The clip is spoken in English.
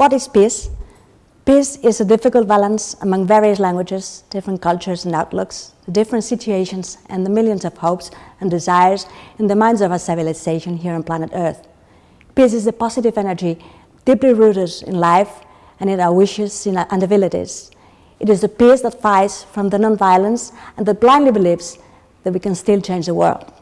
What is peace? Peace is a difficult balance among various languages, different cultures and outlooks, the different situations and the millions of hopes and desires in the minds of our civilization here on planet Earth. Peace is a positive energy deeply rooted in life and in our wishes and abilities. It is the peace that fights from the non-violence and that blindly believes that we can still change the world.